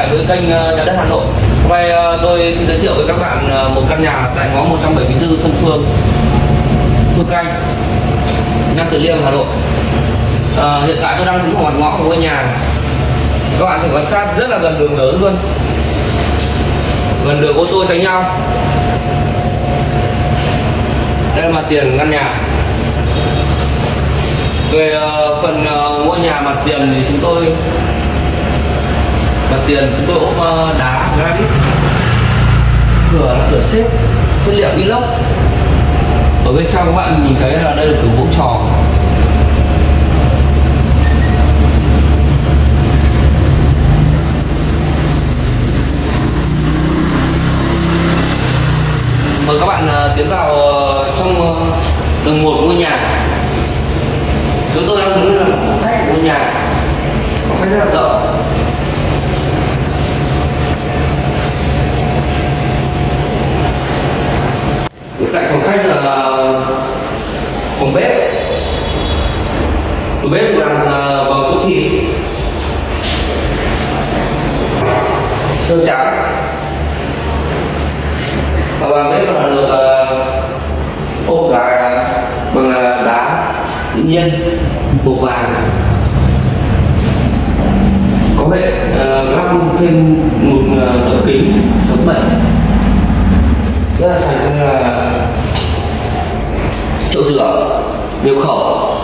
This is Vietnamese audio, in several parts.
lại với kênh ờ, Nhà đất Hà Nội. Hôm nay ờ, tôi xin giới thiệu với các bạn ờ, một căn nhà tại ngõ 174 Xuân Phương Phương Canh Nam Từ Liêm, Hà Nội. À, Hiện tại tôi đang đứng ở mặt ngõ của ngôi nhà. Các bạn có thể quan sát rất là gần đường lớn luôn. Gần đường ô tô tránh nhau. Đây là mặt tiền căn nhà. Về phần ngôi nhà mặt tiền thì chúng tôi mặt tiền chúng tôi ốp ờ, đá granite. Cửa là cửa xếp, chất liệu inox. Ở bên trong các bạn nhìn thấy là đây là cửa gỗ tròn mời các bạn ờ, tiến vào ờ, trong tầng một ngôi nhà. Chúng tôi đang muốn là phòng khách của ngôi nhà. Phòng khách rất là rộng bên cạnh phòng khách là phòng bếp. Tủ bếp làm bằng gỗ à, thịt sơn trắng. Và bàn bếp là được à, ốp lại bằng à, đá tự nhiên màu vàng. Có thể lắp thêm một tấm kính chống bẩn rất là sạch chỗ rửa điều khẩu.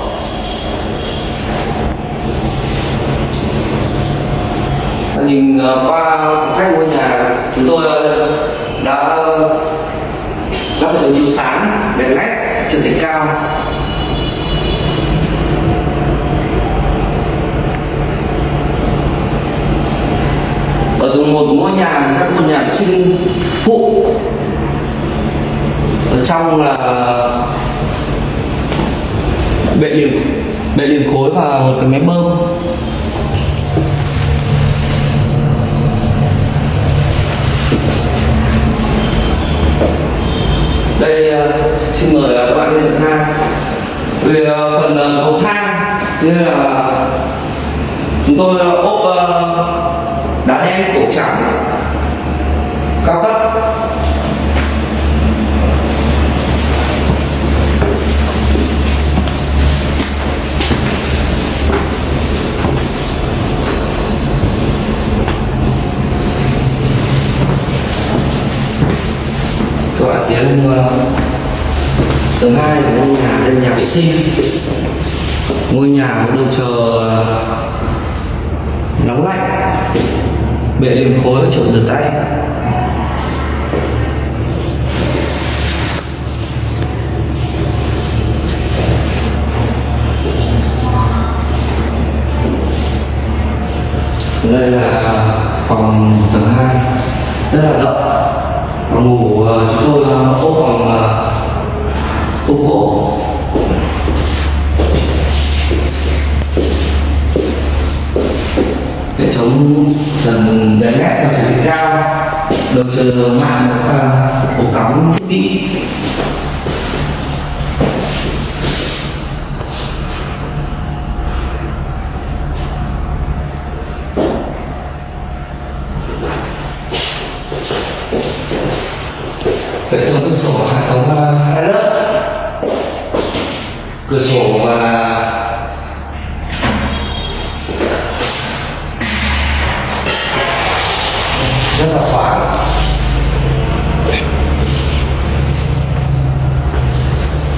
Nhìn ờ, qua khách ngôi nhà, chúng tôi ờ, đã, lắp hệ thống chiếu sáng đèn led trần thạch cao. Ở tầng một ngôi nhà, các ngôi nhà sinh phụ. Ở trong là bệ liềm bệ liềm khối và một cái máy bơm. Đây à, xin mời à, các bạn lên tầng hai về phần à, cầu thang, như là chúng tôi ốp đá đen, cổ trắng cao cấp. Tầng hai là ngôi nhà đây là nhà vệ sinh. Ngôi nhà có đầu chờ ờ, nóng lạnh. Bệ liền khối chỗ rửa tay. Đây là phòng tầng 2 rất là rộng phòng ngủ ờ, chúng tôi ờ, ốp phòng ủng hộ. Hệ thống dần đèn led và trần cao đầu chờ mạng một ổ cắm thiết bị. Hệ thống cửa sổ hệ thống ờ, uh, hai lớp cửa sổ và rất là thoáng.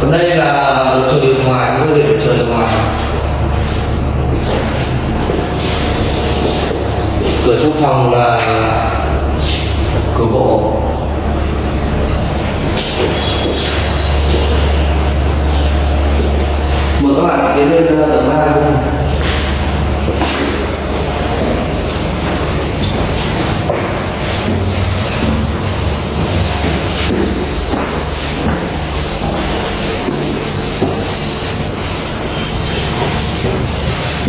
Còn đây là đồ chơi bên ngoài cũng để đồ chơi bên ngoài. Cửa trong phòng là cửa gỗ. Mời các bạn tiến lên tầng ba luôn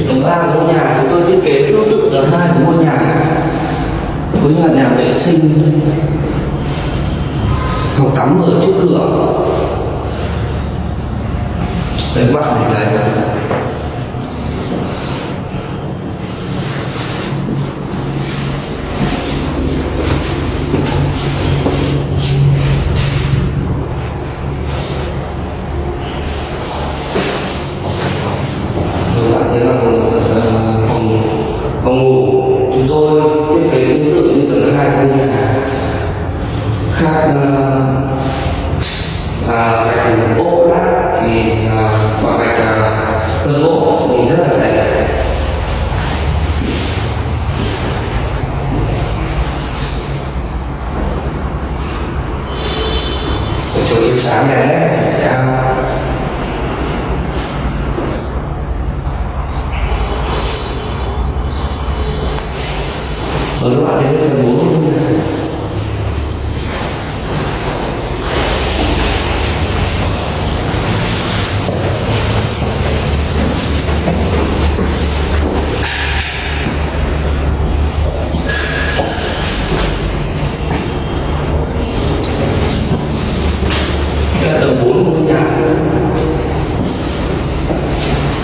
tầng ba của ngôi nhà chúng tôi thiết kế tương tự tầng hai của ngôi nhà. Với nhà nhà vệ sinh? Phòng tắm ở trước cửa đây các bạn nhìn số chiếu sáng đẹp sẽ cao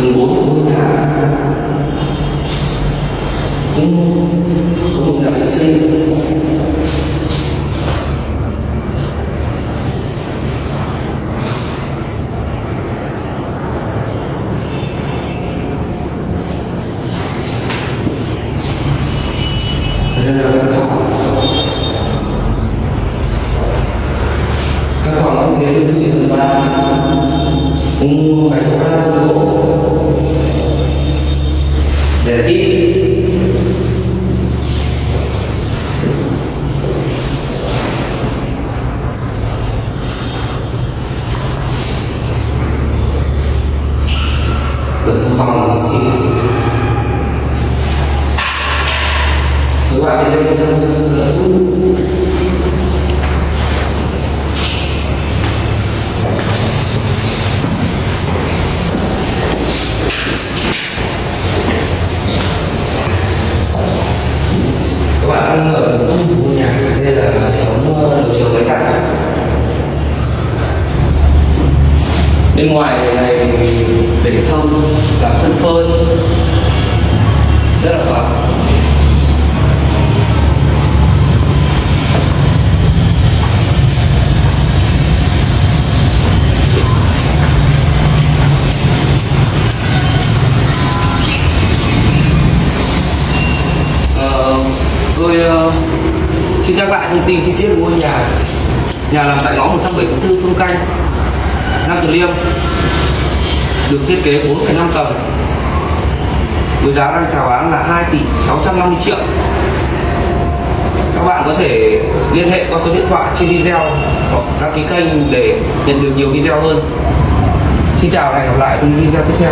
thấy tầng 4 của ngôi nhà. Cũng có một nhà vệ sinh. Các phòng. Các phòng ghế thứ ba. Cũng phải có ba gỗ để ít cửa thư phòng thì các bạn đến đây cửa các bạn đang ở phần tung của ngôi nhà đây là hệ thống ờ, đầu chiều máy giặt bên ngoài này để thông làm sân phơi rất là thoáng ờ, tôi uh, xin nhắc lại thông tin chi tiết của ngôi nhà. Nhà nằm tại ngõ 174 Phương Canh. Nam Từ Liêm được thiết kế 4,5 tầng. Với giá đang chào bán là 2 tỷ 650 triệu. Các bạn có thể liên hệ qua số điện thoại trên video hoặc đăng ký kênh để nhận được nhiều video hơn. Xin chào và hẹn gặp lại trong video tiếp theo.